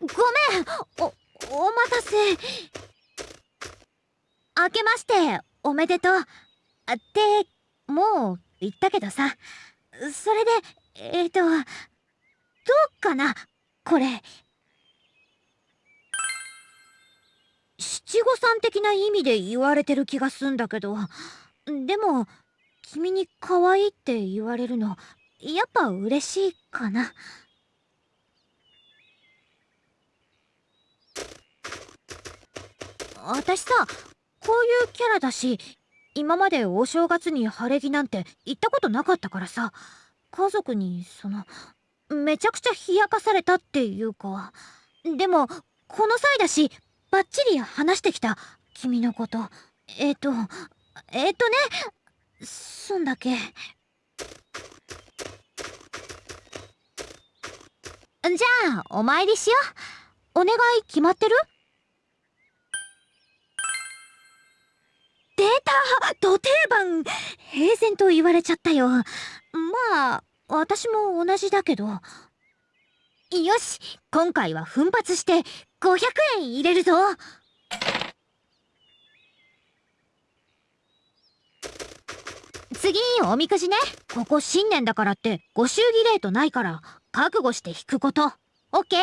ごめん。おお待たせ。明けましておめでとう。ってもう言ったけどさ。それでえっ、ー、とどうかなこれ。七五三的な意味で言われてる気がすんだけど。でも君に可愛いって言われるのやっぱ嬉しいかな。私さこういうキャラだし今までお正月に晴れ着なんて行ったことなかったからさ家族にそのめちゃくちゃ冷やかされたっていうかでもこの際だしバッチリ話してきた君のこと。えっ、ー、とえっ、ー、とねそんだけ。じゃあお参りしよう。お願い決まってる？た。土定番。平然と言われちゃったよ。まあ私も同じだけど。よし今回は奮発して500円入れるぞ。次おみくじね。ここ新年だからってご祝儀レートないから覚悟して引くこと。オッケー。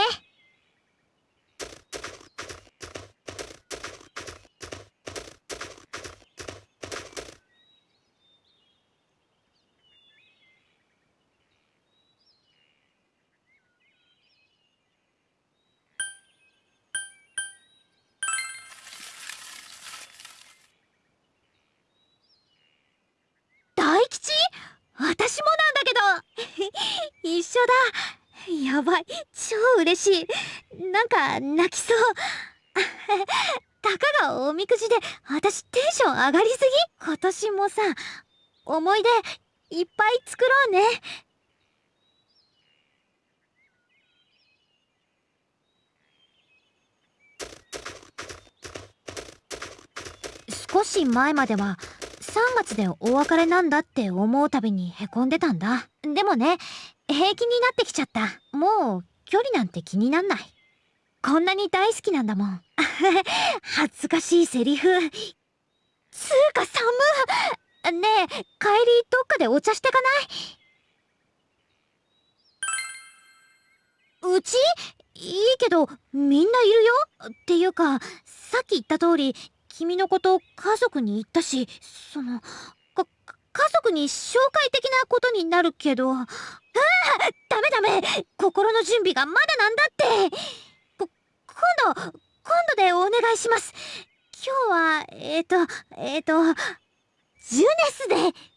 一緒だ。やばい。超嬉しい。なんか泣きそう。たかがおみくじで私テンション上がりすぎ。今年もさ思い出いっぱい作ろうね。少し前までは3月でお別れなんだって思うたびにへこんでたんだ。でもね平気になってきちゃった。もう距離なんて気になんない。こんなに大好きなんだもん。恥ずかしいセリフ。つうか寒ねえ帰りどっかでお茶してかない？うち？いいけどみんないるよ？っていうかさっき言った通り君のこと家族に言ったしその家族に紹介的なことになるけど。ああダメダメ。心の準備がまだなんだって。こ今度今度でお願いします。今日はえっ、ー、とえっ、ー、とジュネスで。